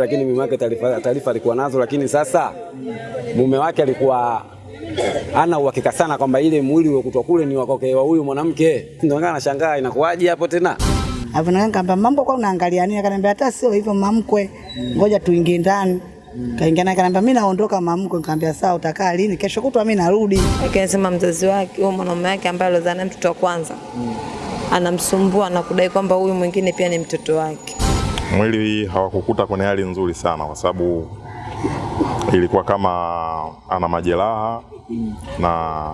lakini mume wake taarifa taarifa alikuwa nazo, lakini sasa mume wake alikuwa ana uhakika sana kwamba ile mwili uliokutwa kule ni wakoke wa huyu mwanamke. Ndio ngana nashangaa inakuwaje hapo tena. Na nikamwambia mambo kwa unaangalia nini? Akaniambia hata sio hivyo mamkwe, ngoja tuingie ndani. Kaingia naye akaniambia mimi naondoka mamkwe. Nikamwambia sawa, utakaa lini? Kesho kutwa mimi narudi. Akasema mzazi wake huyo mwanaume wake ambaye alizaa naye mtoto wa kwanza anamsumbua na kudai kwamba huyu mwingine pia ni mtoto wake. Mwili hawakukuta kwenye hali nzuri sana, kwa sababu ilikuwa kama ana majeraha na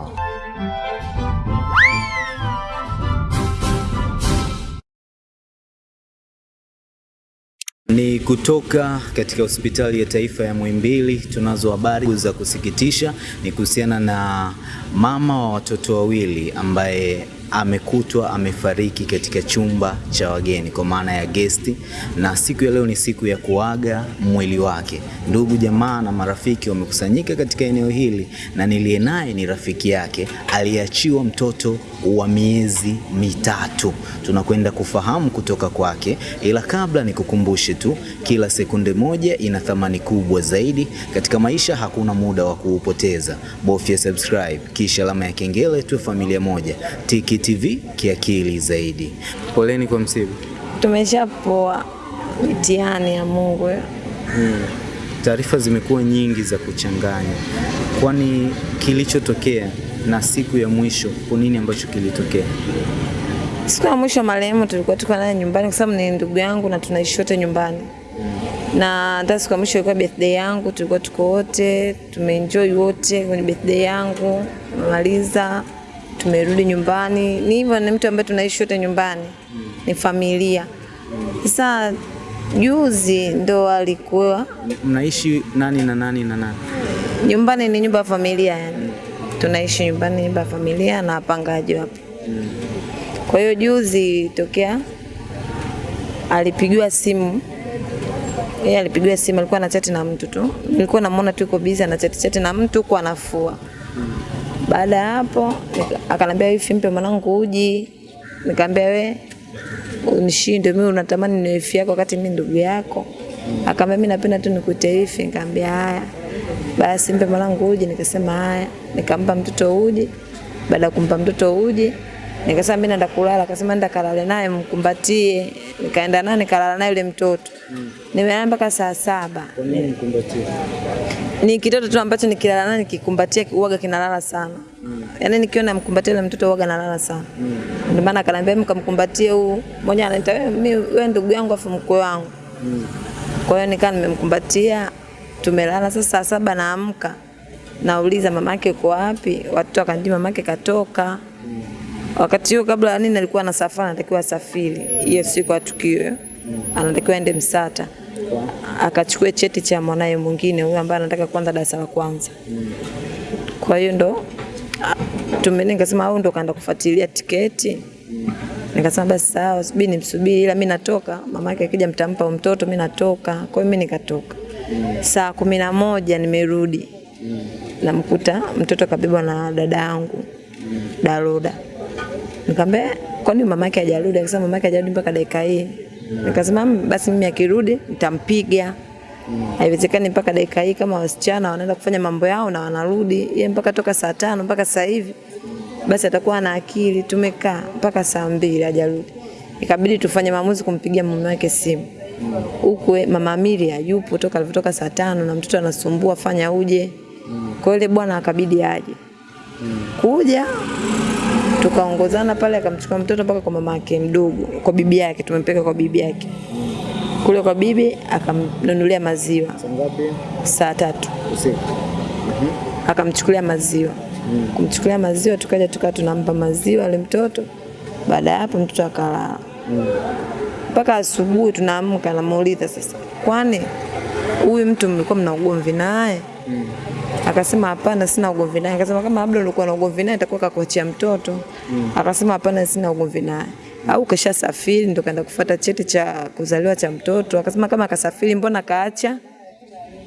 Ni kutoka katika hospitali ya taifa ya Muhimbili. Tunazo habari za kusikitisha, ni kuhusiana na mama wa watoto wawili ambaye amekutwa amefariki katika chumba cha wageni kwa maana ya gesti, na siku ya leo ni siku ya kuaga mwili wake. Ndugu jamaa na marafiki wamekusanyika katika eneo hili, na niliye naye ni rafiki yake aliyeachiwa mtoto wa miezi mitatu. Tunakwenda kufahamu kutoka kwake, ila kabla nikukumbushe tu, kila sekunde moja ina thamani kubwa zaidi katika maisha. Hakuna muda wa kuupoteza, bofya subscribe kisha alama ya kengele, tuwe familia moja. Tiki TV kiakili zaidi. Poleni kwa msiba. Tumeshapoa mitihani ya Mungu. Hmm. Taarifa zimekuwa nyingi za kuchanganya, kwani kilichotokea na siku ya mwisho, kunini nini ambacho kilitokea? Siku ya mwisho marehemu tulikuwa tuko naye nyumbani kwa sababu ni ndugu yangu na tunaishi wote nyumbani. Na hata siku ya mwisho ilikuwa birthday yangu, tulikuwa tuko wote, tumeenjoy wote kwenye birthday yangu. Tumemaliza, tumerudi nyumbani. Ni hivyo, ni mtu ambaye tunaishi wote nyumbani. Ni familia. Sasa juzi ndo alikuwa Mnaishi nani na nani na nani? nyumbani, ni nyumba ya familia yani. Tunaishi nyumbani, nyumba ya familia na wapangaji wapo. Kwa hiyo juzi tokea alipigiwa simu yeye alipigiwa simu, alikuwa anachati na mtu tu, nilikuwa namuona tu yuko busy anachati chati na mtu huko anafua. Baada ya hapo akanambia hivi, mpe mwanangu uji. Nikamwambia we unishinde mimi, unatamani ni wifi yako wakati mimi ndugu yako. Akamwambia mimi napenda tu nikute wifi. Nikamwambia haya basi, mpe mwanangu uji. Nikasema haya, nikampa mtoto uji. Baada ya kumpa mtoto uji Nikasema mimi naenda kulala, akasema nenda kalale naye mkumbatie. Nikaenda naye nikalala naye yule mtoto. Nimelala mpaka saa saba. Kwa nini mkumbatie? Ni kitoto tu ambacho nikilala naye nikikumbatia uwaga kinalala sana. Mm. Yaani nikiona mkumbatia yule mtoto uwaga nalala sana. Mm. Ndio maana akaniambia mkamkumbatie huu. Mmoja wewe mimi wewe ndugu yangu afu mkwe wangu. Mm. Kwa hiyo nikaa nimemkumbatia, tumelala. Sasa saa saba naamka, nauliza mamake yuko wapi? Watoto wakanijibu mamake katoka. Mm. Wakati huo kabla nini alikuwa na safari, anatakiwa safiri. hiyo siku ya tukio, anatakiwa ende Msata akachukue cheti cha mwanaye mwingine huyo ambaye anataka kwanza darasa la kwanza. Kwa hiyo ndo tume nikasema au ndo kaenda kufuatilia tiketi. Nikasema basi sawa, subiri nimsubiri, ila mimi natoka. Mama yake akija mtampa mtoto, mimi natoka. Kwa hiyo mimi nikatoka. Saa kumi na moja nimerudi, namkuta mtoto kabibwa na dada yangu Daroda. Nikamwambia kwani mama yake hajarudi? Akasema mama yake hajarudi mpaka dakika hii. Nikasema "Mm, basi mimi akirudi nitampiga. Haiwezekani mpaka dakika hii kama wasichana wanaenda kufanya mambo yao na wanarudi, yeye mpaka toka saa tano mpaka sasa hivi basi atakuwa na akili. Tumekaa mpaka saa mbili hajarudi, ikabidi tufanye maamuzi kumpigia mume wake simu huku mama Amelia yupo toka alivyotoka saa tano na mtoto anasumbua, fanya uje. Kwa ile bwana akabidi aje kuja tukaongozana pale, akamchukua mtoto mpaka kwa mama yake mdogo, kwa bibi yake, tumempeka kwa bibi yake. Kule kwa bibi, akamnunulia maziwa. Saa tatu. Usiku. akamchukulia maziwa. Kumchukulia maziwa, tukaja tukaa tunampa maziwa yule mtoto. Baada ya hapo mtoto akalala. Mpaka asubuhi. Tunaamka, namuuliza sasa, kwani huyu mtu mlikuwa mna ugomvi naye? Akasema hapana, sina ugomvi naye. Akasema kama labda ulikuwa na ugomvi naye atakuwa kakuachia mtoto. Mm. Akasema hapana, sina ugomvi naye. Au kesha safiri ndo kaenda kufuata cheti cha kuzaliwa cha mtoto. Akasema kama akasafiri, mbona kaacha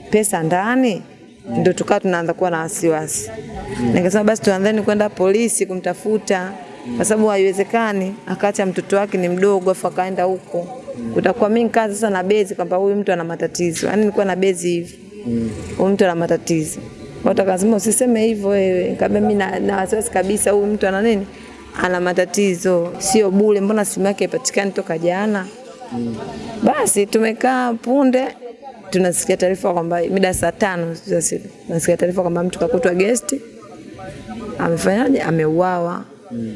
pesa ndani? Mm. Ndio tukawa tunaanza kuwa na wasiwasi. Mm. Nikasema basi tuanzeni kwenda polisi kumtafuta, kwa sababu haiwezekani akaacha mtoto wake ni mdogo afu akaenda huko. Mm. Utakuwa mimi nikaa sasa na bezi kwamba huyu mtu ana matatizo. Yaani nilikuwa na bezi hivi. Huyu mtu ana matatizo. Watu wakasema usiseme hivyo wewe. Nikamwambia mimi na, wasiwasi kabisa huyu mtu ana nini? Ana matatizo. Sio bure, mbona simu yake haipatikani toka jana? Mm. Basi tumekaa punde tunasikia taarifa kwamba mida saa tano tunasikia taarifa kwamba mtu kakutwa gesti amefanyaje, ameuawa. Mm.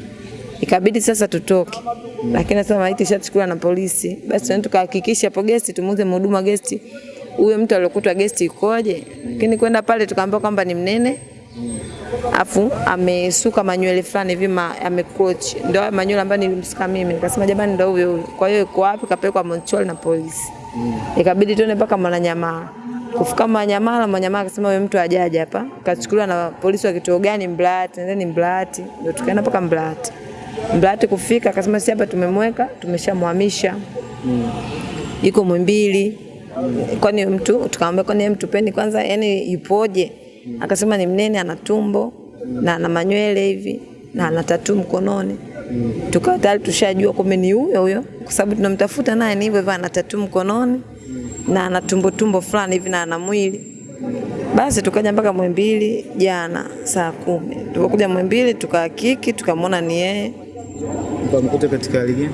Ikabidi sasa tutoke, Mm. lakini sasa maiti ishachukuliwa na polisi. Basi tukahakikisha hapo gesti, tumuze mhudumu wa gesti huyo mtu aliyokutwa gesti ikoje, lakini kwenda pale tukaambiwa kwamba ni mnene afu amesuka manywele fulani hivi amecoach, ndio manywele ambayo nilimsuka mimi. Nikasema jamani, ndio huyo huyo. Kwa hiyo iko wapi? Kapelekwa Montreal na polisi. Ikabidi tuende mpaka Mwananyamala. Kufika Mwananyamala, Mwananyamala akasema huyo mtu hajaje hapa, kachukuliwa na polisi wa kituo gani? Mblati, nendeni Mblati. Ndio tukaenda mpaka Mblati. Mblati kufika, akasema si hapa tumemweka, tumeshamhamisha yuko Mwimbili. Kwani mtu tukamwambia, kwani mtu mtupeni kwanza, yani ipoje? Akasema ni mnene, ana tumbo na ana manywele hivi na ana tatu mkononi. Tukawa tayari tushajua kumbe ni huyo huyo, kwa sababu tunamtafuta naye ni hivyo hivyo, ana tatu mkononi na ana tumbo tumbo fulani hivi na ana mwili. Basi tukaja mpaka Mwembili jana saa kumi. Tukakuja Mwembili tukahakiki, tukamwona ni yeye Ukamkuta katika hali gani?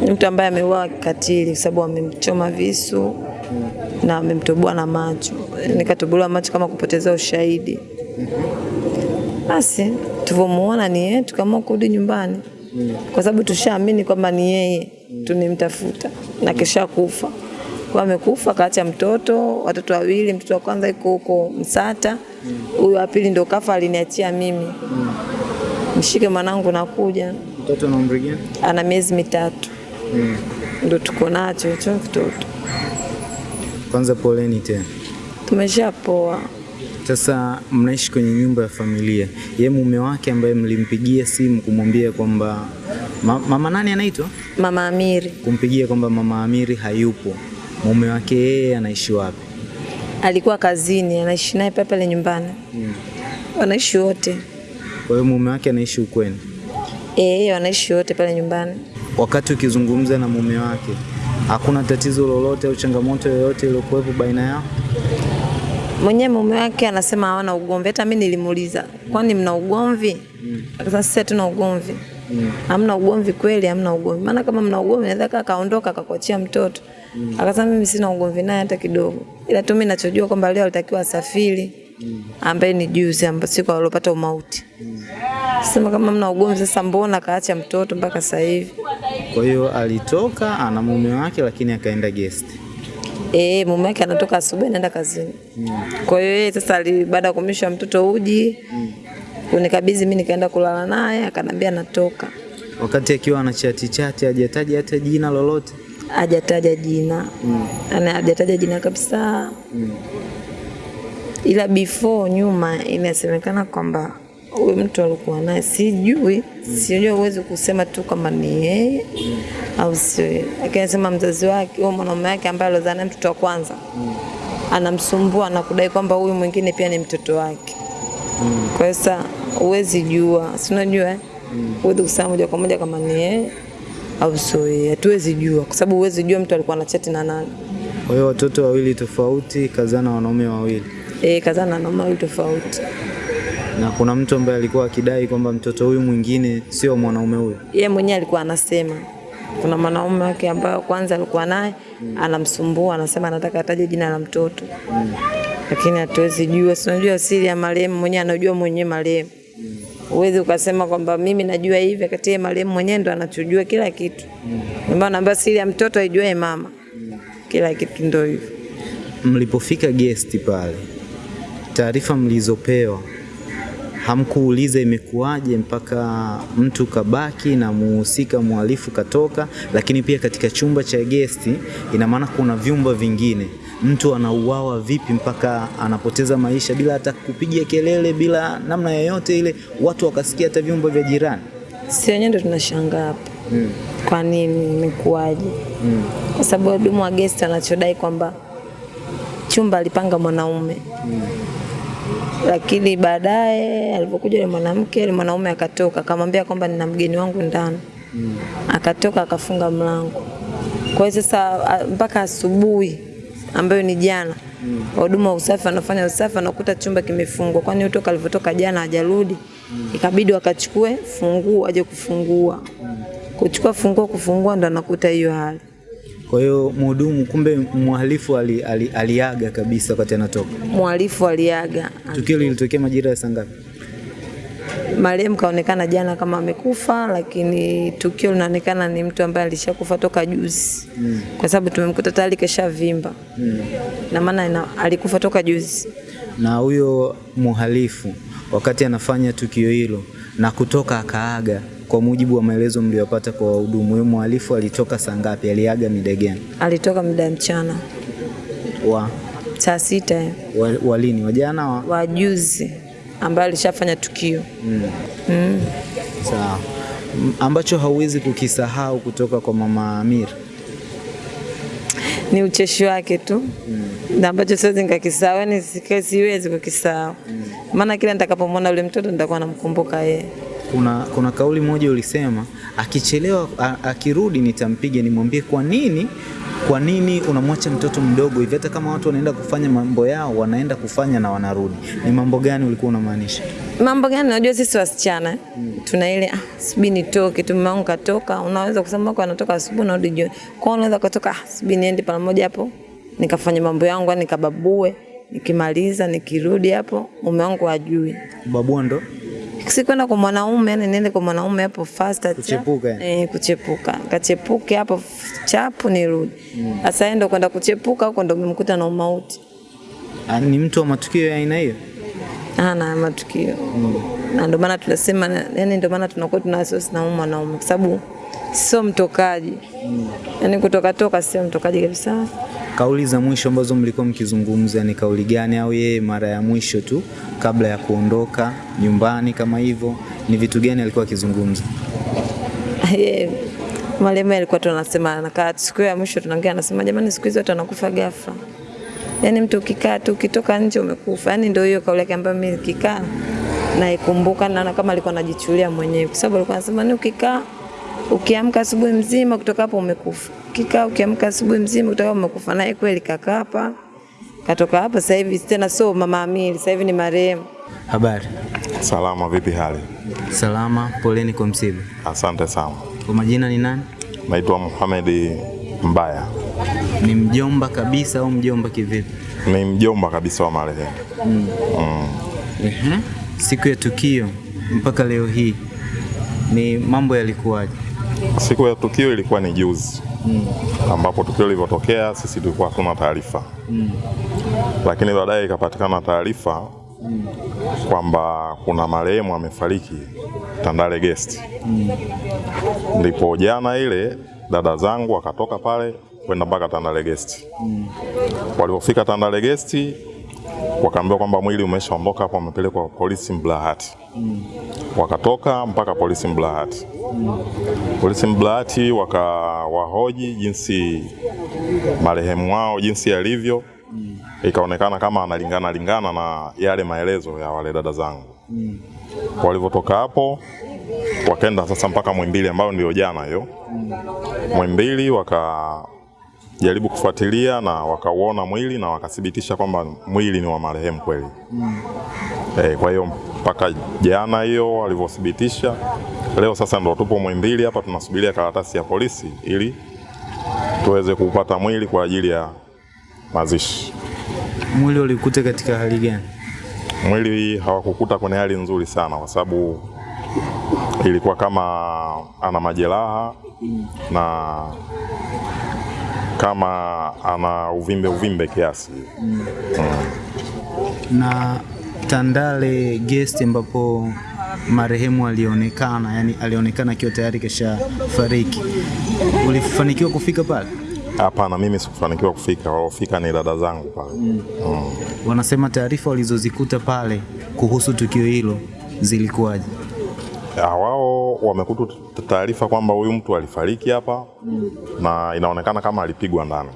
ni mtu ambaye ameuawa kikatili kwa sababu amemchoma visu na amemtoboa na macho, nikatobolewa macho kama kupoteza ushahidi. Basi tulivyomuona ni yeye, tukaamua kurudi nyumbani kwa sababu tushaamini kwamba ni yeye tunimtafuta na kisha kufa kwa amekufa, kaacha mtoto, watoto wawili. Mtoto wa kwanza yuko huko Msata, huyu wa pili ndo kafa, aliniachia mimi, mshike mwanangu, nakuja. Mtoto ana umri gani? Ana miezi mitatu ndo tuko nacho hicho kitoto. Kwanza poleni tena. Tumeshapoa. Sasa mnaishi kwenye nyumba ya familia, ye mume wake ambaye mlimpigia simu kumwambia kwamba ma, mama nani anaitwa, Mama Amiri kumpigia kwamba mama Amiri hayupo, mume wake yeye anaishi wapi? alikuwa kazini, anaishi naye pale pale nyumbani, hmm. wanaishi wote Kwa hiyo mume wake anaishi ukweni. eh, wanaishi wote pale nyumbani. Wakati ukizungumza na mume wake, hakuna tatizo lolote au changamoto yoyote iliyokuwepo baina yao? Mwenyewe mume wake anasema hawana ugomvi. Hata mimi nilimuuliza, kwani mna ugomvi? Akasema sisi hatuna ugomvi. Hamna ugomvi kweli, hamna ugomvi. Maana kama mna ugomvi naweza akaondoka kaondoka akakuachia mtoto. Akasema mimi sina ugomvi naye hata kidogo. Ila tu mimi ninachojua kwamba leo alitakiwa asafiri ambaye ni juzi ambapo siku alopata umauti. Sema kama mna ugomvi sasa mbona kaacha mtoto mpaka sasa hivi? Kwa hiyo alitoka ana mume wake, lakini akaenda guest. Eh, mume wake anatoka asubuhi anaenda kazini. Mm. Kwa hiyo yeye sasa baada ya kumlisha mtoto uji mm. kunikabidhi mimi nikaenda kulala naye akanambia natoka. Wakati akiwa ana chati chati, hajataja hata jina lolote. Hajataja jina. Mm. Ana hajataja jina kabisa. Mm. Ila before nyuma inasemekana kwamba huyu mtu alikuwa naye sijui, sijui uwezi kusema tu kama ni yeye au sio yeye. Lakini anasema mzazi wake, huyo mwanaume wake ambaye alizaa naye mtoto wa kwanza anamsumbua na kudai kwamba huyu mwingine pia ni mtoto wake. Kwa hiyo sasa huwezi jua, si unajua eh? Huwezi kusema moja kwa moja kama ni yeye au sio yeye. Hatuwezi jua kwa sababu huwezi jua mtu alikuwa na chati na nani. Kwa hiyo watoto wawili tofauti, kazana wanaume wawili, Eh, kazana na wawili tofauti. Na kuna mtu ambaye alikuwa akidai kwamba mtoto huyu mwingine sio mwanaume huyu. Yeye mwenyewe alikuwa anasema kuna mwanaume wake ambaye kwanza alikuwa naye mm. anamsumbua, anasema anataka ataje jina la mtoto mm. lakini hatuwezi jua. Si unajua siri ya marehemu mwenyewe, anajua mwenyewe marehemu. uwezi ukasema kwamba mimi najua hivi, kati ya marehemu mwenyewe ndo anachojua kila kitu. Ndio maana naambia siri ya mtoto aijuae mama, mm. kila kitu ndio hivyo. Mlipofika guest pale, taarifa mlizopewa hamkuuliza imekuwaje mpaka mtu kabaki na muhusika mhalifu katoka, lakini pia katika chumba cha gesti, ina maana kuna vyumba vingine, mtu anauawa vipi mpaka anapoteza maisha bila hata kupiga kelele, bila namna yoyote ile, watu wakasikia hata vyumba vya jirani. Si wenyewe ndo tunashangaa hapa kwa nini imekuwaje? Kwa sababu wahudumu wa gesti anachodai kwamba chumba alipanga mwanaume lakini baadaye alipokuja yule mwanamke, yule mwanaume akatoka akamwambia kwamba nina mgeni wangu ndani mm. akatoka akafunga mlango. Kwa hiyo sasa mpaka asubuhi ambayo ni jana wahudumu wa usafi wanafanya usafi, wanakuta chumba kimefungwa, kwani utoka toka alivyotoka jana hajarudi. Ikabidi wakachukue funguo aje kufungua, kuchukua funguo kufungua, ndo anakuta hiyo hali. Kwa hiyo mhudumu, kumbe mhalifu ali, ali, aliaga kabisa wakati anatoka. Mhalifu aliaga. Tukio lilitokea majira ya saa ngapi? Marehemu kaonekana jana kama amekufa, lakini tukio linaonekana ni mtu ambaye alishakufa toka juzi mm. kwa sababu tumemkuta tayari keshavimba mm. na maana alikufa toka juzi. Na huyo mhalifu wakati anafanya tukio hilo na kutoka akaaga, kwa mujibu wa maelezo mliyopata kwa wahudumu, huyo mhalifu alitoka saa ngapi? Aliaga mida gani? Alitoka mida ya mchana Wa, saa sita wa, wa lini? Wa jana wa? wa juzi ambaye alishafanya tukio mm. Mm. Sawa. Ambacho hauwezi kukisahau kutoka kwa mama Amir. ni ucheshi wake tu mm. na ambacho siwezi nikakisahau, yani siwezi kukisahau maana kila nitakapomwona yule mtoto nitakuwa namkumbuka yeye. Kuna, kuna kauli moja ulisema akichelewa a, akirudi nitampiga, nimwambie kwa nini kwa nini unamwacha mtoto mdogo hivi? Hata kama watu wanaenda kufanya mambo yao wanaenda kufanya na wanarudi. Ni mambo gani ulikuwa unamaanisha? Mambo gani? Unajua sisi wasichana tuna ile ah, sibi nitoke tu, mama katoka. Unaweza kusema kwa anatoka asubuhi na rudi jioni, kwa unaweza kutoka ah, sibi niende pale moja hapo nikafanya mambo yangu, nikababue, nikimaliza nikirudi hapo mume wangu ajui. Babua ndo Si kwenda kwa mwanaume, yani niende kwa mwanaume hapo fast cha- Kuchepuka, eh, kuchepuka kachepuke hapo chapu nirudi. Sasa mm. ndo kwenda kuchepuka huko ndo umemkuta na umauti. Ah, ni mtu wa matukio ya aina hiyo. ana matukio Mm. na ndio maana tunasema yani, ndio maana tunakuwa tuna wasiwasi na mwanaume kwa sababu sio mtokaji mm. yani, kutoka toka sio mtokaji kabisa. Kauli za mwisho ambazo mlikuwa mkizungumza ni kauli gani, au yeye mara ya mwisho tu kabla ya kuondoka nyumbani kama hivyo, ni vitu gani alikuwa akizungumza? Yeye marehemu alikuwa tunasema, anakaa siku ya mwisho tunaongea, anasema jamani, siku hizi watu wanakufa ghafla. Yani mtu ukikaa tu ukitoka nje umekufa. Yani ndio hiyo kauli yake ambayo mimi nikikaa naikumbuka, naona kama alikuwa anajichulia mwenyewe, kwa sababu alikuwa anasema ni ukikaa ukiamka asubuhi mzima kutoka hapo umekufa, Kika ukiamka asubuhi mzima kutoka hapo umekufa. Naye kweli kakapa hapa, katoka hapa. Sasa hivi tena sio mama Amili, sasa hivi ni marehemu. Habari Salama, vipi hali? salama, poleni kwa msiba. Asante sana. Kwa majina ni nani? Naitwa Mohamed Mbaya, Ni mjomba kabisa au mjomba kivipi? ni mjomba kabisa wa marehemu. Mm. Mm. Ehe. Siku ya tukio mpaka leo hii ni mambo yalikuwaje? Siku ya tukio ilikuwa ni juzi mm. ambapo tukio lilivyotokea sisi tulikuwa hatuna taarifa mm. lakini baadaye ikapatikana taarifa mm. kwamba kuna marehemu amefariki Tandale Guest. mm. Ndipo jana ile dada zangu akatoka pale kwenda mpaka Tandale Guest. mm. Walipofika Tandale Guest wakaambiwa kwamba mwili umeshaondoka hapo, wamepelekwa polisi Mblahati. Wakatoka mpaka polisi Mblahati. Polisi Mblahati wakawahoji jinsi marehemu wao jinsi alivyo, ikaonekana kama analingana lingana na yale maelezo ya wale dada zangu. Walivyotoka hapo wakaenda sasa mpaka Mwimbili ambayo ndio jana hiyo. Mwimbili wakajaribu kufuatilia na wakauona mwili na wakathibitisha kwamba mwili ni wa marehemu kweli. mm. E, kwa hiyo mpaka jana hiyo walivyothibitisha, leo sasa ndo tupo Mwimbili hapa tunasubiria karatasi ya polisi ili tuweze kupata mwili kwa ajili ya mazishi. Mwili ulikuta katika hali gani? Mwili hawakukuta kwenye hali nzuri sana, kwa sababu ilikuwa kama ana majeraha na kama ana uvimbe uvimbe kiasi. mm. Mm. Na Tandale Guest ambapo marehemu alionekana, yani alionekana akiwa tayari kesha fariki, ulifanikiwa kufika pale? Hapana, mimi sikufanikiwa kufika, waliofika ni dada zangu pale. mm. mm. Wanasema taarifa walizozikuta pale kuhusu tukio hilo zilikuwaje? Wao wamekuta taarifa kwamba huyu mtu alifariki hapa na inaonekana kama alipigwa ndani.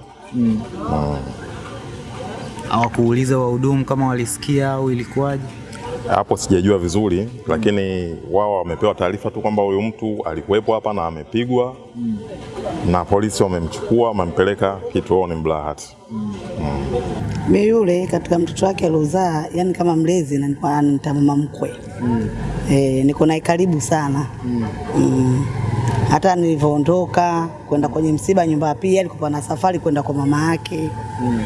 Hawakuuliza wahudumu kama walisikia au ilikuwaje? Hapo sijajua vizuri, mm. lakini wao wamepewa taarifa tu kwamba huyu mtu alikuwepo hapa na amepigwa mm. na polisi wamemchukua wamempeleka kituoni Mlahati. Mi yule katika mtoto wake aliozaa, yani kama mlezi na nilikuwa nitamama mama mkwe mm. E, niko naye karibu sana mm. Mm. Hata nilivyoondoka kwenda kwenye msiba nyumba pili, alikuwa na safari kwenda kwa mama yake mm.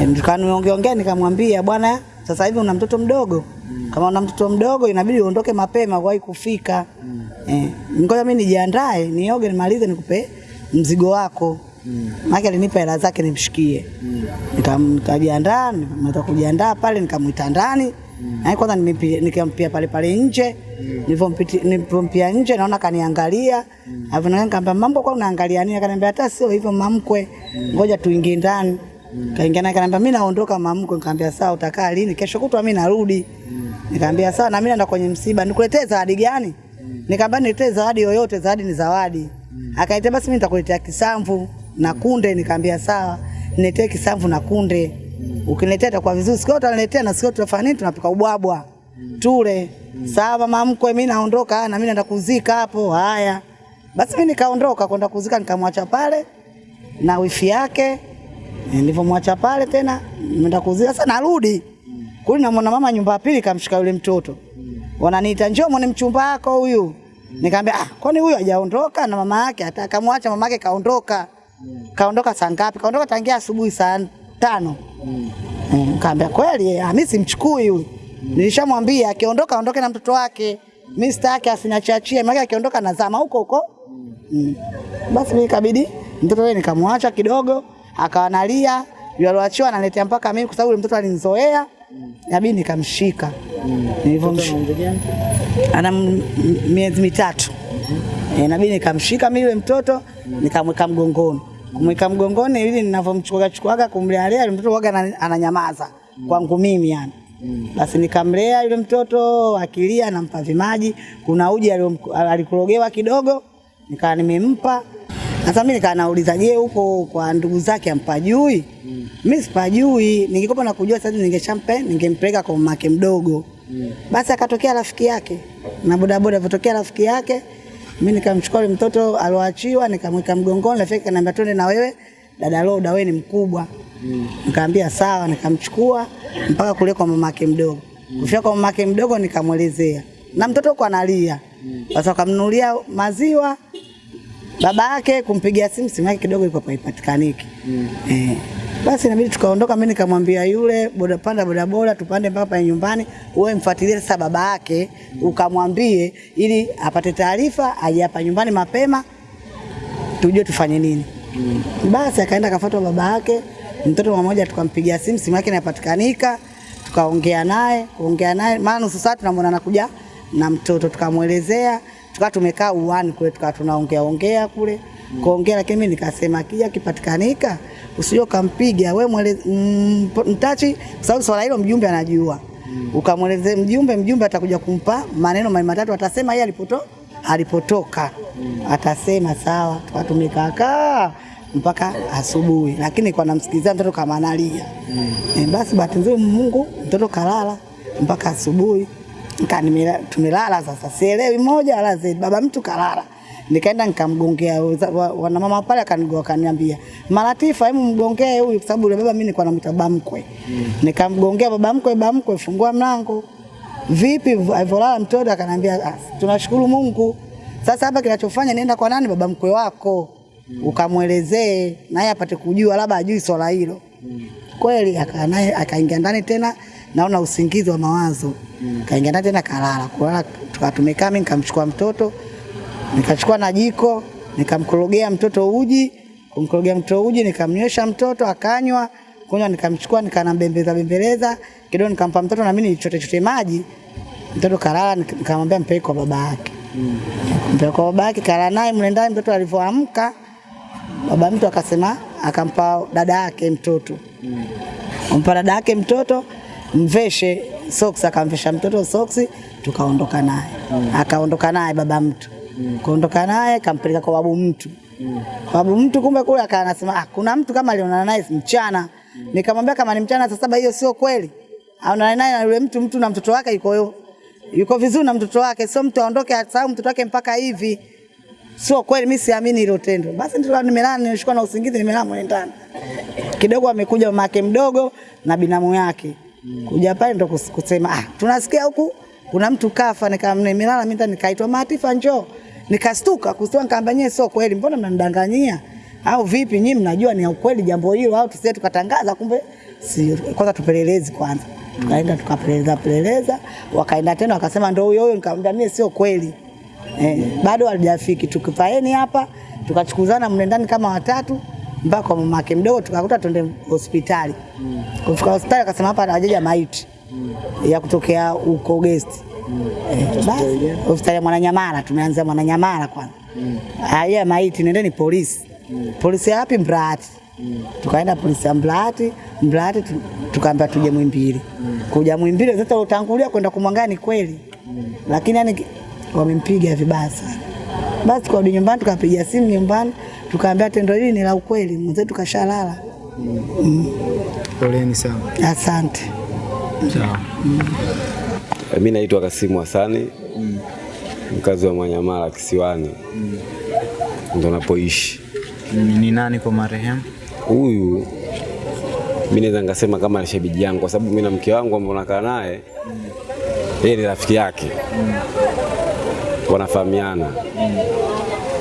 E, nikaniongea nikamwambia, bwana, sasa hivi una mtoto mdogo mm. Kama una mtoto mdogo inabidi uondoke mapema wahi kufika mm. eh, ngoja mimi nijiandae, nioge, nimalize, nikupe mzigo wako mm. Maana alinipa hela zake nimshikie mm. Nikajiandaa, nika kujiandaa pale, nikamwita ndani mm. Na kwanza nikampia pale pale nje mm. Nilivyompia nje naona kaniangalia mm. Alafu nikamwambia mambo kwa unaangalia nini? Akaniambia hata sio hivyo mamkwe, ngoja mm. tuingie ndani mm. Kaingia naye kaniambia mimi naondoka mamko, Nikamwambia sawa, utakaa lini? Kesho kutwa mimi narudi mm. Nikamwambia sawa, na mimi naenda kwenye msiba, nikuletee zawadi gani? Nikamwambia niletee zawadi yoyote, zawadi ni zawadi. Akaniambia basi mimi nitakuletea kisamvu na kunde. Nikamwambia sawa, niletee kisamvu na kunde. Ukiniletea itakuwa vizuri. Sikio utaniletea na sikio tutafanya nini? Tunapika ubwabwa. Tule. Sawa mama mkwe, mimi naondoka na mimi naenda kuzika hapo. Haya. Basi mimi nikaondoka kwenda kuzika, nikamwacha pale na wifi yake. Nilivyomwacha pale tena nimeenda kuzia sasa narudi kuli, namwona mama nyumba ya pili kamshika yule mtoto, wananiita njoo mwone mchumba wako huyu. Nikamwambia ah, kwani huyu hajaondoka na mama yake? Hata akamwacha mama yake kaondoka. Kaondoka saa ngapi? Kaondoka tangia asubuhi saa tano. Mm, Nikamwambia kweli, ah, mimi simchukui huyu. Nilishamwambia akiondoka aondoke na mtoto wake. Mimi sitaki asiniachachie, maana akiondoka nazama huko huko. Mm. Basi mimi ikabidi mtoto yule nikamwacha kidogo, akawa nalia, yule alioachiwa analetea mpaka mimi kwa sababu yule mtoto alinizoea. Inabidi nikamshika. Nilivyomshika ana miezi mitatu. E, inabidi nikamshika mimi yule mtoto nikamweka mgongoni. Kumweka mgongoni ili ninavyomchukua chukuaga kumlea yule mtoto waga ana- ananyamaza kwangu mimi yani. Basi nikamlea yule mtoto akilia, nampa vimaji. Kuna uji alikurogewa kidogo, nikawa nimempa. Sasa mimi nikaa nauliza, je, huko kwa ndugu zake ampajui? Mimi sipajui, ningekuwa na kujua sasa ningeshampe, ningempeleka kwa mamake mdogo. Mm. Basi akatokea rafiki yake na bodaboda, alipotokea rafiki yake, mimi nikamchukua yule mtoto alioachiwa, nikamweka mgongoni. Rafiki kaniambia akaniambia twende na wewe dada Loda, wewe ni mkubwa. Mm. Nikamwambia sawa, nikamchukua mpaka kule kwa mamake mdogo. Mm. Kufika kwa mamake mdogo nikamwelezea, na mtoto kwa analia. Sasa akamnunulia maziwa baba yake kumpigia simu, simu yake kidogo ilikuwa haipatikaniki. Eh, basi inabidi tukaondoka, mimi nikamwambia yule boda panda bodaboda tupande mpaka pale nyumbani, wewe mfuatilie sasa baba yake mm. ukamwambie, ili apate taarifa aje hapa nyumbani mapema tujue tufanye nini. Mm. Basi akaenda akafuatwa baba yake, mtoto mmoja tukampigia simu, simu yake inapatikanika, tukaongea naye, kuongea naye maana nusu saa tunamwona anakuja na mtoto, tukamwelezea, tukawa tumekaa uani kule, tukawa tunaongea ongea kule mm. kuongea, lakini mimi nikasema kija kipatikanika usije ukampiga we mwele mm, mtachi, kwa sababu swala hilo mjumbe anajua mm. ukamwelezea mjumbe, mjumbe atakuja kumpa maneno mali matatu, atasema yeye alipoto alipotoka mm. atasema sawa, tukawa tumekaakaa mpaka asubuhi, lakini kwa namsikilizia mtoto kama analia mm. e, basi bahati nzuri Mungu mtoto kalala mpaka asubuhi. Nika tumelala sasa, sielewi moja wala zaidi, baba mtu kalala. Nikaenda nikamgongea wana mama wanamama pale, akanigoa akaniambia, Malatifa, hebu mgongee huyu, kwa sababu yule baba mimi nilikuwa namwita baba mkwe. Nikamgongea baba mkwe, baba mkwe, fungua mlango vipi alivyolala mtoto akanambia "Ah, tunashukuru Mungu. Sasa hapa kinachofanya nienda kwa nani? Baba mkwe wako, ukamwelezee naye apate kujua, labda ajui swala hilo. Kweli akaa naye akaingia ndani tena, naona usingizi wa mawazo, mm. kaingia ndani tena kalala. Kulala tukatumekaa mimi nikamchukua mtoto nikachukua na jiko nikamkorogea mtoto uji, kumkorogea mtoto uji, nikamnywesha mtoto akanywa, kunywa, nikamchukua nikanambembeza bembeleza kidogo, nikampa mtoto na mimi nichote chote maji. Mtoto kalala, nik- nikamwambia mpeleke kwa baba yake. mm. Mpeleke kwa baba yake, kalala naye mle ndani. Mtoto alivyoamka, baba mtu akasema, akampa dada yake mtoto kumpa dada yake mtoto mveshe soksi, akamvesha mtoto soksi, tukaondoka naye mm. akaondoka naye baba mtu mm. kuondoka naye kampeleka kwa babu mtu mm. babu mtu, kumbe kule akawa anasema ah, kuna mtu kama alionana naye mchana. mm. Nikamwambia kama ni mchana saa saba, hiyo sio kweli. Aonana naye na yule mtu, mtu na mtoto wake yuko yuko vizuri na mtoto wake, sio mtu aondoke asahau mtoto wake mpaka hivi. Sio kweli, mimi siamini hilo tendo. Basi ndio nimelala, nimeshikwa na usingizi, nimelala mwendani ndani. Kidogo amekuja mama yake mdogo na binamu yake. Kuja pale ndo kusema ah, tunasikia huku kuna mtu kafa, nimelala mimi nikaitwa Matifa njoo. Nikastuka kustuka, nikamwambia nyie, sio kweli, mbona mnanidanganyia? Au vipi nyinyi mnajua ni ukweli jambo hilo au tusije tukatangaza kumbe si kwanza tupelelezi kwanza. Tukaenda tukapeleleza peleleza, wakaenda tena wakasema ndio huyo huyo, nikamwambia mimi sio kweli. Eh, bado halijafiki tukipaeni hapa tukachukuzana mnendani kama watatu mpaka kwa mamake mdogo tukakuta twende hospitali. Kufika hospitali akasema hapa hajaja maiti ya kutokea huko guest. Eh, basi hospitali ya Mwananyamala tumeanza Mwananyamala kwanza. Haya maiti nendeni polisi. Polisi ya wapi Mbrati? Tukaenda polisi ya Mbrati tu- tukaambia tuje Mwimbili. Kuja Mwimbili sasa utangulia kwenda kumwangani ni kweli. Lakini yani wamempiga vibaya sana. Basi tukarudi nyumbani tukapiga simu nyumbani tukaambia tendo hili ni la ukweli, mwenzetu kashalala. Poleni sana. Asante. Sawa. Mimi naitwa Kasimu Hasani, mkazi wa Mwanyamala Kisiwani, ndo napoishi. Mm, Ni nani kwa marehemu? Huyu mimi naweza nikasema kama ni shemeji yangu, kwa sababu mimi na mke wangu ambao nakaa naye, yeye ni rafiki yake, wanafahamiana,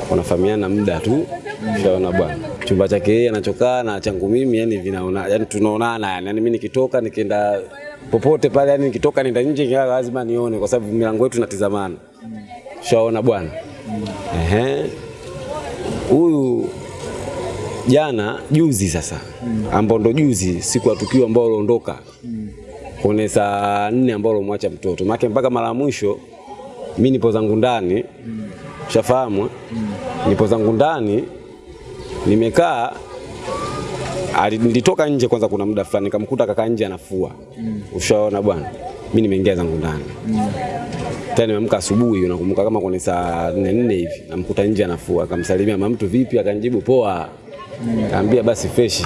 wanafahamiana muda tu, shaona bwana. Chumba chake yeye anachokaa na changu mimi, yani vinaona, yani tunaonana, yani, mimi nikitoka nikienda popote pale, yani nikitoka nenda nje, lazima nione, kwa sababu milango yetu natizamana shaona bwana. Ehe, huyu jana juzi sasa ambao ndo juzi siku ya tukio ambao aliondoka. Kwenye saa nne ambao alomwacha mtoto. Maake mpaka mara mwisho mi nipo zangu ndani. Shafahamu nipo zangu ndani. Nimekaa. Nilitoka nje kwanza kuna muda fulani nikamkuta kaka nje anafua. Mm. ushaona bwana? Mi nimeingia zangu ndani. Mm. tena nimeamka asubuhi nakumbuka kama kwenye saa nne nne hivi. Namkuta nje anafua. Akamsalimia mama mtu vipi? Akanijibu poa. Kaambia basi fresh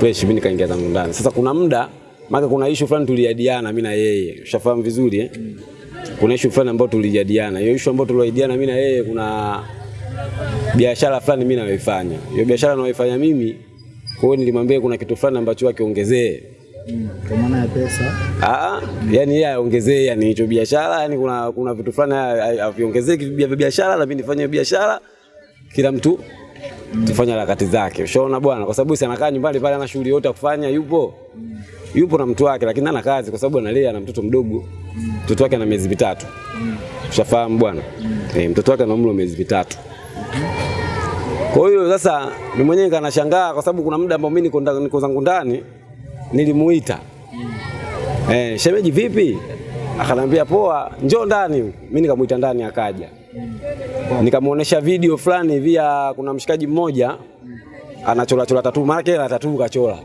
fresh mimi nikaingia zangu ndani. Sasa kuna muda maka kuna issue fulani tuliadiana mimi na yeye. Ushafahamu vizuri eh kuna issue fulani ambayo tulijadiliana hiyo issue ambayo tulijadiliana mimi na yeye kuna biashara fulani mimi nayoifanya. Hiyo biashara nayoifanya mimi kwa hiyo nilimwambia kuna kitu fulani ambacho akiongezee Kwa maana ya pesa. Ah, yani yeye aongezee yani hicho biashara, yani kuna kuna vitu fulani aviongezee vya biashara na mimi nifanye biashara, kila mtu tufanye harakati zake. Ushaona bwana, kwa sababu si anakaa nyumbani pale ana shughuli yote ya kufanya, yupo yupo na mtu wake, lakini ana kazi kwa sababu analea na mtoto mdogo. Mtoto wake ana miezi mitatu. Ushafahamu bwana? Eh, mtoto wake ana umri wa miezi mitatu. Kwa hiyo sasa mimi mwenyewe nikanashangaa kwa sababu kuna muda ambao mimi niko niko zangu ndani nilimuita. Eh, shemeji vipi? Akanambia poa, njoo ndani. Mimi nikamuita ndani akaja. Nikamuonesha video fulani hivi ya kuna mshikaji mmoja anachola chola tatu, maana yake tatu kachola.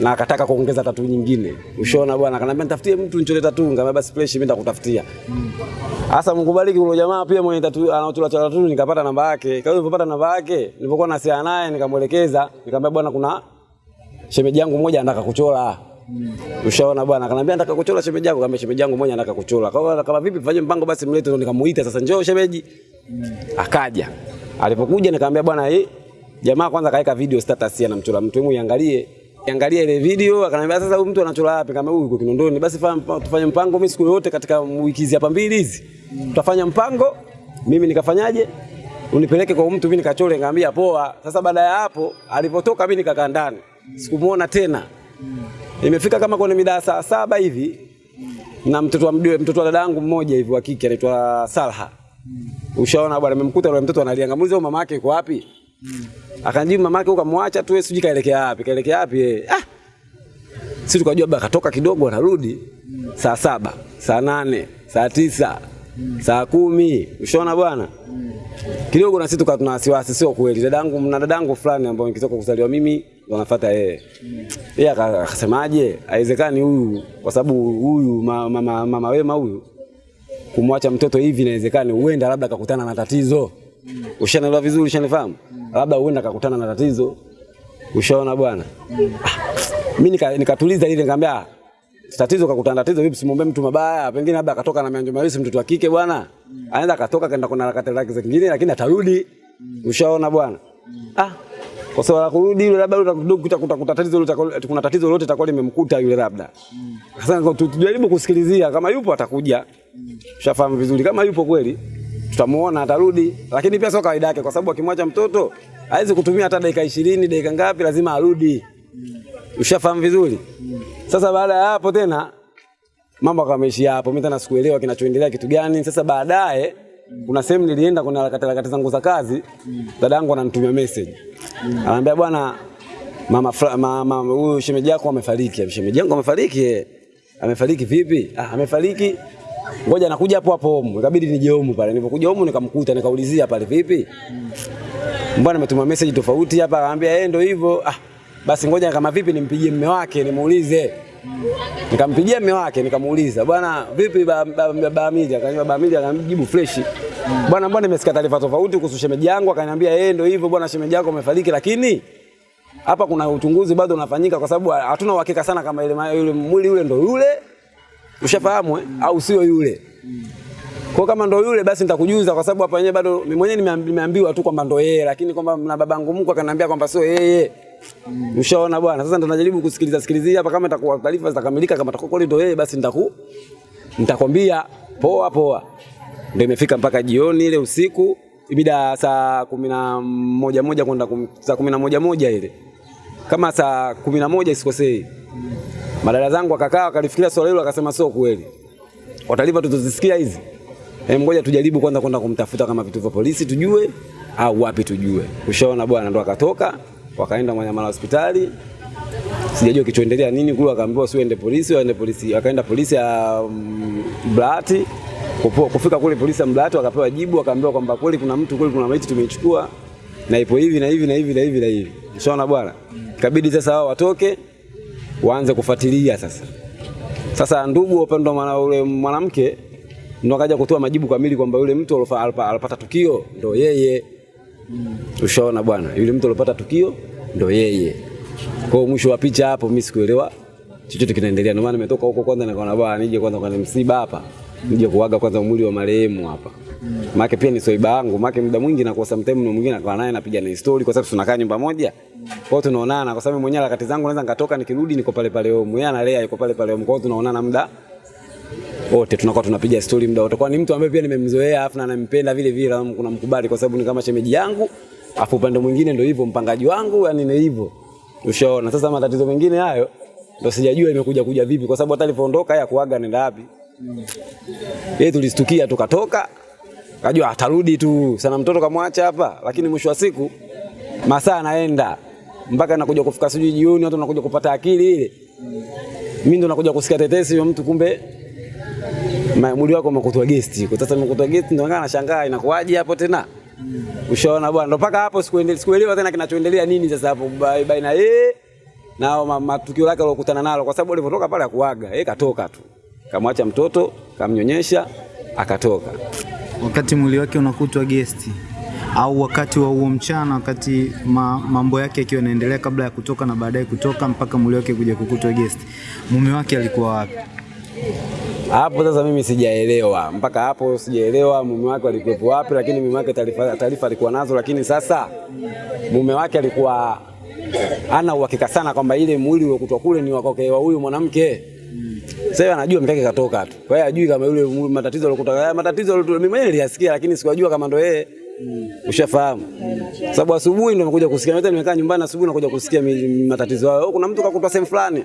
Na akataka kuongeza tatu nyingine. Ushona bwana, akanambia nitafutie mtu nichole tatu, nikamwambia basi fresh mimi nitakutafutia. Sasa Mungu bariki yule jamaa pia mwenye tatu anachola chola tatu nikapata namba yake. Hiyo nilipopata namba yake, nilipokuwa nasiana naye nikamwelekeza, nikamwambia bwana kuna shemeji yangu mmoja anataka kuchora. Ushaona bwana, akanambia nataka kuchora shemeji yangu, kama shemeji yangu mmoja anataka kuchora. Kwa hiyo kama vipi fanye mpango basi mlete, ndo nikamuita sasa, njoo shemeji. Akaja. Alipokuja nikamwambia bwana, hii jamaa kwanza kaweka video status ya namchora mtu, hebu iangalie. Iangalie ile video, akanambia sasa huyu mtu anachora wapi? Kama huyu yuko Kinondoni, basi tufanye mpango mimi siku yote katika wiki hizi hapa mbili hizi. Tutafanya mpango, mimi nikafanyaje? Unipeleke kwa mtu mimi nikachore, ngambia poa. Sasa baada ya hapo alipotoka mimi nikakaa ndani. Sikumuona tena. Imefika kama kwenye mida saa saba hivi na mtoto wa mdiwe, mtoto wa dadangu mmoja hivi wa kike anaitwa Salha. Ushaona bwana, nimemkuta yule mtoto analia, ngamuliza mama yake yuko wapi? Akanijibu mama yake ukamwacha tu, sijui kaelekea wapi, kaelekea wapi yeye. Ah! Sisi tukajua baba katoka kidogo anarudi saa saba, saa nane, saa tisa, saa kumi. Ushaona bwana? kidogo na sisi tukawa tuna wasiwasi, sio kweli. Dadangu na dadangu fulani ambao nikitoka kuzaliwa mimi ndo nafuata yeye. Yeye akasemaje, haiwezekani huyu, kwa sababu huyu mama, mama, mama wema huyu kumwacha mtoto hivi, inawezekani huenda labda akakutana na tatizo. Ushanielewa vizuri, ushanifahamu? Labda huenda akakutana na tatizo. Ushaona bwana? Ah, Mimi nika- nikatuliza ile nikamwambia "Ah, tatizo kakutana tatizo vipi, simwombe mtu mabaya, pengine labda akatoka na mianjo mawili, mtoto wa kike bwana, anaweza akatoka kaenda kuna harakati zake zingine, lakini atarudi. Ushaona bwana, ah kwa sababu la kurudi yule labda utakuta kuta tatizo lolote kuna tatizo lolote litakuwa limemkuta yule labda. Sasa tujaribu kusikilizia kama yupo atakuja. Ushafahamu vizuri kama yupo kweli tutamuona atarudi, lakini pia sio kawaida yake, kwa sababu akimwacha mtoto hawezi kutumia hata dakika ishirini dakika ngapi, lazima arudi. Ushafahamu vizuri. Sasa baada ya hapo tena mambo akameishia hapo, mimi tena sikuelewa kinachoendelea kitu gani. Sasa baadaye kuna sehemu nilienda kuna harakati harakati zangu za kazi, dada yangu ananitumia message, Anaambia bwana, mama mama huyu shemeji yako amefariki. Shemeji yangu amefariki? eh. Amefariki vipi? Ah, amefariki ngoja nakuja hapo hapo homu. Ikabidi nije homu pale. Nilipokuja homu nikamkuta nikaulizia pale vipi? Mbona ametuma message tofauti hapa Anaambia yeye ndio hivyo. Ah, basi ngoja kama vipi nimpigie mume wake nimuulize. Nikampigia mume wake nikamuuliza, bwana vipi baba ba, ba, ba Amili? Akaniambia baba Amili akamjibu fresh. Bwana mbona nimesikia taarifa tofauti kuhusu shemeji yangu? Akaniambia yeye ndio hivyo bwana, shemeji yako amefariki lakini hapa kuna uchunguzi bado unafanyika kwa sababu hatuna uhakika sana kama ile yule mwili yule ndio yule ushafahamu eh? au sio yule. Kwa kama ndo yule basi nitakujuza kwa sababu hapa wenyewe bado mwenyewe nimeambiwa tu kwamba ndo yeye, lakini kwamba na babangu mkwe akaniambia kwamba sio yeye. Ushaona bwana, sasa ndo najaribu kusikiliza sikilizia hapa, kama itakuwa taarifa zitakamilika, kama itakuwa kweli ndo yeye, basi nitaku nitakwambia poa poa. Ndio imefika mpaka jioni ile usiku, ibida saa kumi na moja moja kwenda kum- saa kumi na moja moja ile. Kama saa kumi na moja isikosei, madada zangu akakaa akalifikiria swala hilo, akasema sio kweli, kwa taarifa tutazisikia hizi. Hem, ngoja tujaribu kwanza kwenda kumtafuta kama vitu vya polisi tujue au wapi tujue. Ushaona bwana, ndo akatoka wakaenda mwanyamala hospitali. Sijajua kichoendelea nini kule, akaambiwa siende polisi, waende polisi. Akaenda polisi ya mm, Mblati. Kufika kule polisi ya Mblati wakapewa jibu, wakaambiwa kwamba kweli kuna mtu kweli kuna maiti tumeichukua na ipo hivi na hivi na hivi na hivi na hivi. Ushaona bwana, ikabidi sasa wao watoke waanze kufuatilia sasa. Sasa ndugu upendo mwana- ule mwanamke ndo akaja kutoa majibu kamili kwamba yule mtu alipata tukio ndo yeye. Ushaona bwana, yule mtu aliyopata tukio ndo yeye. Kwa hiyo mwisho wa picha hapo mimi sikuelewa chochote kinaendelea. Ndio maana nimetoka huko kwanza nikaona bwana nije kwanza kwenye msiba hapa. Nije kuaga kwanza mwili wa marehemu hapa. Maana pia ni soiba yangu, maana muda mwingi nakuwa sometime na mwingine nakaa naye napiga na story kwa sababu tunakaa nyumba moja. Kwa hiyo tunaonana kwa sababu mwenyewe harakati zangu naweza nikatoka nikirudi niko pale pale home. Yeye analea yuko pale pale home. Kwa hiyo tunaonana muda wote tunakuwa tunapiga stori muda wote. Kwa ni mtu ambaye pia nimemzoea afu na nampenda vile vile, na kuna mkubali kwa sababu ni kama shemeji yangu, afu upande mwingine ndio hivyo mpangaji wangu, yani ni hivyo. Ushaona. Sasa matatizo mengine hayo ndio sijajua imekuja kuja vipi, kwa sababu hata alipoondoka ya kuaga nenda wapi. Yeye tulistukia tukatoka, kajua atarudi tu sana, mtoto kamwacha hapa, lakini mwisho wa siku masaa anaenda mpaka nakuja kufika sijui jioni, watu nakuja kupata akili ile. Mimi ndo nakuja kusikia tetesi mtu kumbe mwili wako umekutwa gesti. Kwa sasa umekutwa gesti ndio nashangaa inakuwaje hapo tena? Ushaona bwana, ndo mpaka hapo sikuendelea sikuelewa tena kinachoendelea nini sasa hapo ba- baina yeye na matukio lake alokutana nalo, kwa sababu alipotoka pale akuaga, yeye katoka tu, kamwacha mtoto, kamnyonyesha, akatoka. wakati mwili wake unakutwa gesti au wakati wa huo mchana, wakati ma, mambo yake yakiwa yanaendelea kabla ya kutoka na baadaye kutoka mpaka mwili wake kuja kukutwa gesti, mume wake alikuwa wapi? Hapo sasa mimi sijaelewa, mpaka hapo sijaelewa mume wake alikuwepo wapi, lakini mume wake taarifa alikuwa nazo, lakini sasa mume wake alikuwa ana uhakika sana kwamba ile mwili uliokutwa kule ni wake wa huyu mwanamke. Sasa anajua mke wake katoka tu, kwa hiyo hajui kama yule matatizo alikuta matatizo mimi mwenyewe niliyasikia, lakini sikujua kama ndo yeye. Mm. Ushafahamu? Mm. Sababu asubuhi ndo nimekuja kusikia, nimekaa nyumbani asubuhi nakuja kusikia matatizo hayo. Kuna mtu kakutwa sehemu fulani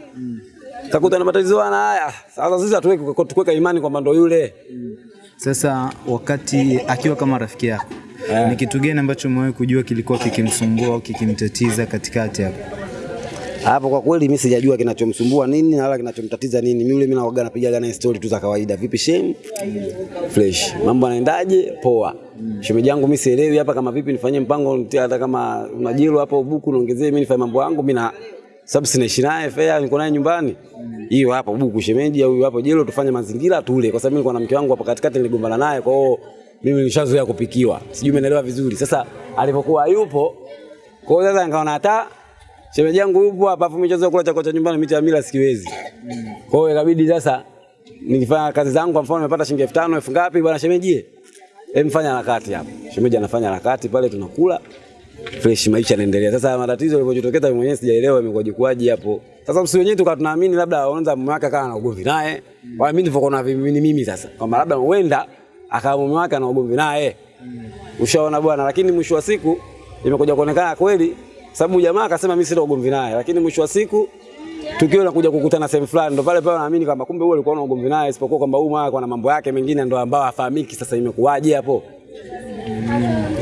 kakuta na matatizo hana haya. Sasa sisi hatuweki kuweka imani kwamba ndo yule. Sasa wakati akiwa kama rafiki yako, yeah. ni kitu gani ambacho umewahi kujua kilikuwa kikimsumbua au kikimtatiza katikati hapo? Hapo kwa kweli mimi sijajua kinachomsumbua nini na wala kinachomtatiza nini. Mimi yule mimi naoga napiga naye story tu za kawaida. Vipi shame? Fresh. Mambo yanaendaje? Poa. Mm. Shemeji yangu mimi sielewi hapa kama vipi nifanye mpango hata kama unajilo hapo buku niongezee mimi nifanye mambo yangu mimi sababu sinaishi naye fea, niko naye nyumbani. Hiyo hapo buku shemeji au hapo jelo tufanye mazingira tule kwa sababu nilikuwa na mke wangu hapa katikati niligombana naye kwa hiyo mimi nilishazoea kupikiwa. Sijui umeelewa vizuri. Sasa alipokuwa yupo kwa hiyo sasa nikaona hata shemeji yangu yupo hapa afu mimi kula chakula cha nyumbani mimi ya mila sikiwezi. Kwa hiyo ikabidi sasa nikifanya kazi zangu, kwa mfano nimepata shilingi elfu tano elfu ngapi, bwana shemeji, hem fanya harakati hapo. Shemeji anafanya harakati pale, tunakula fresh, maisha yanaendelea. Sasa matatizo yalipojitokeza, mwenyewe sijaelewa imekuwaje kwaje hapo. Sasa msio wenyewe tukawa tunaamini labda anaanza mume wake akawa na ugomvi naye, wala mimi ndivyo kuna vimini mimi sasa, kwamba labda huenda akawa mume wake ana ugomvi naye, ushaona bwana. Lakini mwisho wa siku imekuja kuonekana kweli, sababu jamaa akasema mimi sina ugomvi naye, lakini mwisho wa siku tukio la kuja kukutana sehemu fulani, ndo pale pale naamini kwamba kumbe huyo alikuwa na ugomvi naye, isipokuwa kwamba huyu mwana kwa na mambo yake mengine ndo ambao hafahamiki. Sasa imekuwaje hapo?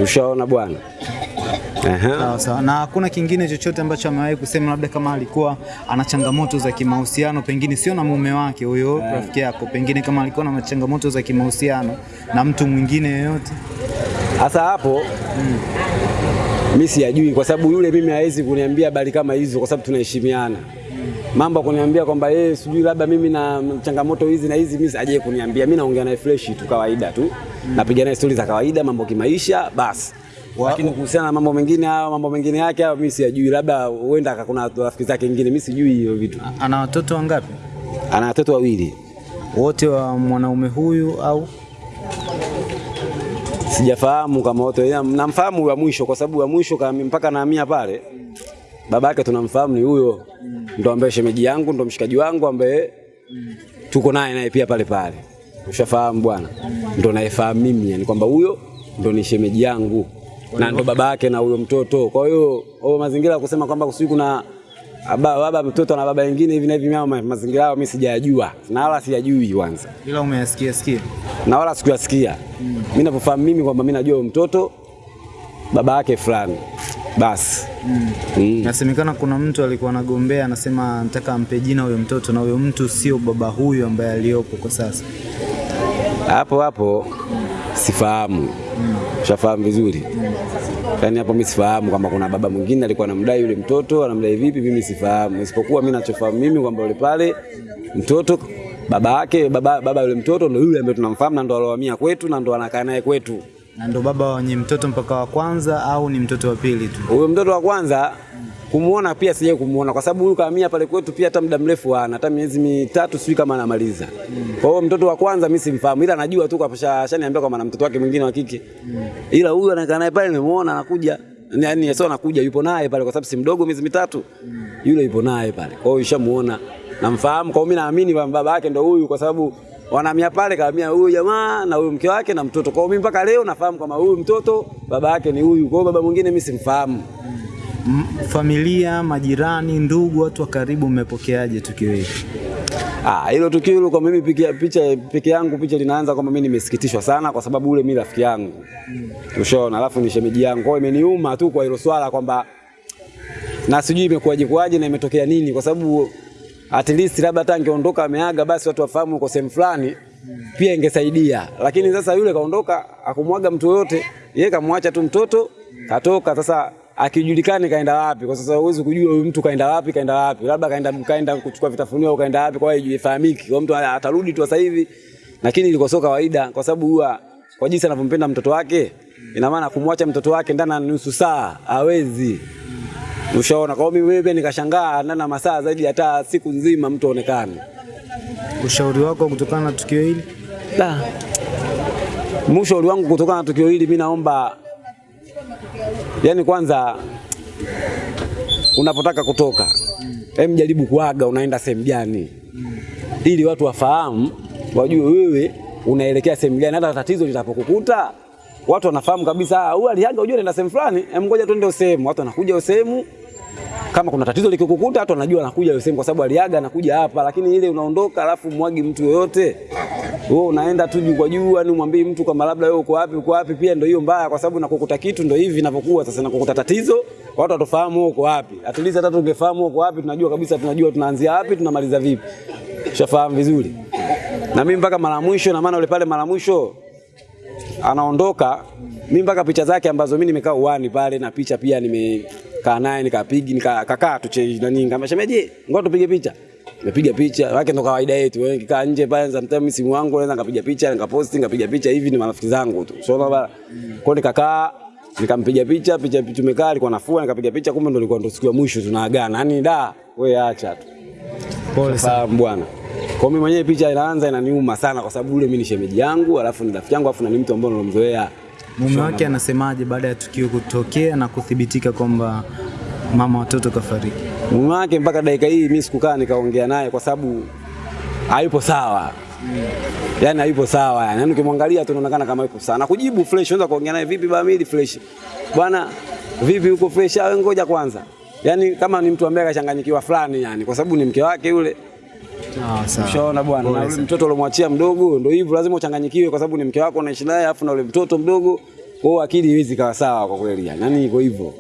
Ushaona bwana. Sawa sawa. Na hakuna kingine chochote ambacho amewahi kusema, labda kama alikuwa ana changamoto za kimahusiano, pengine sio na mume wake huyo rafiki yako, pengine kama alikuwa na changamoto za kimahusiano na mtu mwingine yoyote? Hasa hapo mimi siyajui kwa sababu yule mimi hawezi kuniambia habari kama hizo kwa sababu tunaheshimiana. Mambo kuniambia kwamba yeye sijui labda mimi na changamoto hizi na hizi mimi aje kuniambia. Mimi naongea naye fresh tu kawaida tu. mm. Napiga naye stori za kawaida, mambo kimaisha basi. Lakini kuhusiana na mambo mengine hayo mambo mengine yake hayo mimi siyajui, labda huenda kuna rafiki zake wengine, mimi sijui hiyo vitu. Ana watoto wangapi? Ana watoto wawili. Wote wa mwanaume huyu au Sijafahamu kama wote, namfahamu wa mwisho kwa sababu wa mwisho kama mpaka naamia pale baba yake tunamfahamu ni huyo, ndo ambaye shemeji yangu, ndo mshikaji wangu ambaye tuko naye naye pia pale pale. Ushafahamu bwana, ndo naefahamu mimi, yani kwamba huyo ndo ni shemeji yangu na ndo baba yake na huyo mtoto. Kwa hiyo hayo mazingira ya kusema kwamba kusijui kuna baba, baba mtoto na baba wengine hivi na hivi, mimi ma- mazingira hayo mimi sijayajua na wala siyajui kwanza ila umeyasikia sikia? na wala sikuyasikia. mm. Mimi ninavyofahamu mimi kwamba mimi najua huyo mtoto baba yake fulani basi. Mm. mm. Nasemekana kuna mtu alikuwa anagombea, anasema nataka ampe jina huyo mtoto, na huyo mtu sio baba huyu ambaye aliyopo kwa sasa. Hapo hapo sifahamu, Ushafahamu vizuri. Yaani hapo mimi sifahamu kwamba kuna baba mwingine alikuwa anamdai yule mtoto, anamdai vipi, mimi sifahamu, isipokuwa mimi nachofahamu mimi kwamba yule pale mtoto baba yake baba, baba yule mtoto ndo yule ambaye tunamfahamu na ndo alohamia kwetu na ndo anakaa naye kwetu. Na ndo baba wenye mtoto mpaka wa kwanza au ni mtoto wa pili tu? Huyo mtoto wa kwanza kumuona pia sije kumuona kwa sababu huyu kahamia pale kwetu pia hata muda mrefu hana hata miezi mitatu sijui kama anamaliza. Mm. Kwa hiyo mtoto wa kwanza mimi simfahamu ila najua tu kwa shaniambia kwamba na mtoto wake mwingine wa kike. Mm. Ila huyu anakaa naye pale nimemuona anakuja. Yaani sio anakuja yupo naye pale kwa sababu si mdogo miezi mitatu. Mm. Yule yupo naye pale. Kwa hiyo ishamuona. Namfahamu kwa hiyo mimi naamini baba yake ndio huyu kwa sababu wanahamia pale kahamia huyu jamaa na huyu mke wake na mtoto. Kwa hiyo mimi mpaka leo nafahamu kama huyu mtoto baba yake ni huyu. Kwa hiyo baba mwingine mimi simfahamu. M- Familia, majirani, ndugu, watu wa karibu, mmepokeaje tukio hili? Ah, hilo tukio hilo kwa mimi pikia, picha peke yangu picha linaanza kwamba mimi nimesikitishwa sana kwa sababu ule mimi rafiki yangu. Mm. Ushaona, alafu ni shemeji yangu. Kwa imeniuma tu kwa hilo swala kwamba na sijui imekuwaje kuwaje na imetokea nini kwa sababu at least labda hata angeondoka ameaga basi watu wafahamu uko sehemu fulani pia ingesaidia. Lakini sasa yule kaondoka akumwaga mtu yote, yeye kamwacha tu mtoto katoka sasa akijulikani kaenda wapi. Kwa sasa huwezi kujua huyu mtu kaenda wapi, kaenda wapi, labda kaenda kaenda kuchukua vitafunio au kaenda wapi, kwa hiyo ifahamiki. Kwa mtu atarudi tu sasa hivi, lakini ilikuwa sio kawaida, kwa sababu huwa kwa jinsi anavyompenda mtoto wake, ina maana kumwacha mtoto wake ndani ya nusu saa hawezi. Ushaona? Kwa hiyo mimi wewe nikashangaa ndani ya masaa zaidi hata siku nzima mtu aonekane. Ushauri wako kutokana na tukio hili? Da. Ushauri wangu kutokana na tukio hili, mimi naomba yani, kwanza unapotaka kutoka, hem, jaribu kuaga unaenda sehemu gani, ili watu wafahamu, wajue wewe unaelekea sehemu gani. Hata tatizo litapokukuta watu wanafahamu kabisa, "Ah, huyu aliaga, unajua anaenda sehemu fulani, hem, ngoja twende sehemu. Watu wanakuja sehemu kama kuna tatizo likikukuta watu wanajua anakuja yule sehemu kwa sababu aliaga anakuja hapa, lakini ile unaondoka alafu mwagi mtu yoyote, wewe unaenda tu juu kwa juu, yani umwambie mtu kama labda wewe uko wapi uko wapi, pia ndio hiyo mbaya, kwa sababu nakukuta kitu ndio hivi inavyokuwa sasa. Nakukuta tatizo, watu watofahamu uko wapi. At hata tungefahamu uko wapi, tunajua kabisa, tunajua tunaanzia wapi tunamaliza vipi, ushafahamu vizuri. Na mimi mpaka mara mwisho, na maana yule pale mara mwisho anaondoka, mimi mpaka picha zake ambazo mimi nimekaa uwani pale na picha pia nimekaa naye nikapiga nikakaa tu nani kama shemeji, ngoja tupige picha. Nimepiga picha, wake ndo kawaida yetu. Wewe kikaa nje pale sometimes mtaa simu yangu naweza nikapiga picha, nikapost nikapiga picha hivi ni marafiki zangu tu. so baba Kwa nikakaa nikampiga picha, picha tumekaa alikuwa nafua, nikapiga picha, kumbe ndo ilikuwa ndo siku ya mwisho tunaagana. yani da, wewe acha tu. Pole sana. Bwana. Kwa mimi mwenyewe picha inaanza inaniuma sana kwa sababu yule mimi ni shemeji yangu, alafu ni rafiki yangu, alafu na ni mtu ambaye nilomzoea. Mume wake anasemaje baada ya tukio kutokea na kuthibitika kwamba mama watoto kafariki? Mume wake mpaka dakika hii mimi sikukaa nikaongea naye kwa sababu hayupo sawa. Mm. Yaani hayupo sawa yani. Yaani ukimwangalia tu unaonekana kama yupo sawa. Na kujibu fresh, unaweza kuongea naye vipi bwana mimi fresh. Bwana vipi uko fresh? Awe ngoja kwanza. Yaani kama ni mtu ambaye akachanganyikiwa fulani yani kwa sababu ni mke wake yule. Sawa. Ushaona bwana, na yule mtoto uliomwachia mdogo ndio hivyo, lazima uchanganyikiwe kwa sababu ni mke wako unaishi naye, afu na yule mtoto mdogo, kwao akili iwezi kawa sawa kwa kweli yani. Iko hivyo.